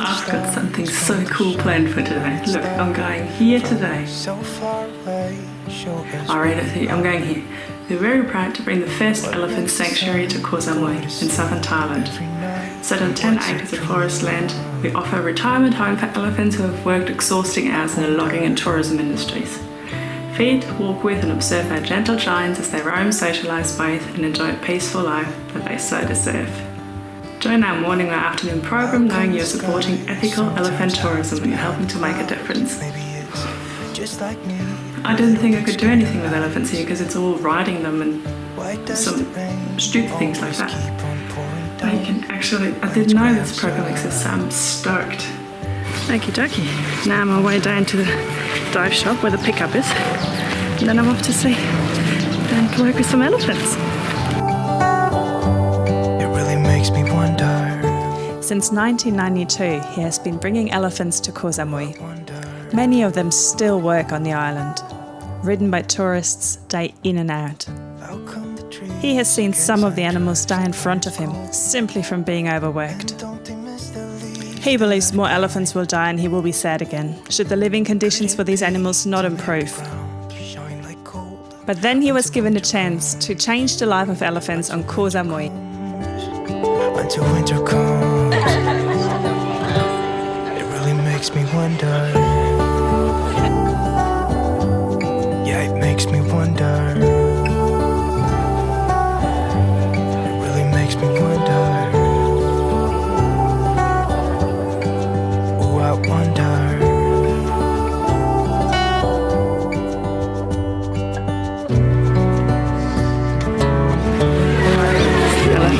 I've got something so cool planned for today. Look, I'm going here today. I'll read it to you. I'm going here. We're very proud to bring the first elephant sanctuary to Koh Samui in southern Thailand. Set on 10 acres of forest land, we offer a retirement home for elephants who have worked exhausting hours in the logging and tourism industries. Feed, walk with and observe our gentle giants as they roam, socialise, bathe and enjoy a peaceful life that they so deserve. Join our morning or afternoon program knowing you're supporting ethical elephant tourism and helping to make a difference. I didn't think I could do anything with elephants here because it's all riding them and some stupid things like that. But you can actually, I didn't know this program exists so I'm stoked. Okie dokie. Now I'm on my way down to the dive shop where the pickup is. And then I'm off to see and work with some elephants. Since 1992, he has been bringing elephants to Koh Samui. Many of them still work on the island, ridden by tourists day in and out. He has seen some of the animals die in front of him, simply from being overworked. He believes more elephants will die and he will be sad again, should the living conditions for these animals not improve. But then he was given a chance to change the life of elephants on Koh Samui. Until winter comes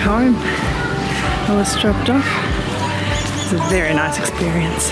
home. I was dropped off. It was a very nice experience.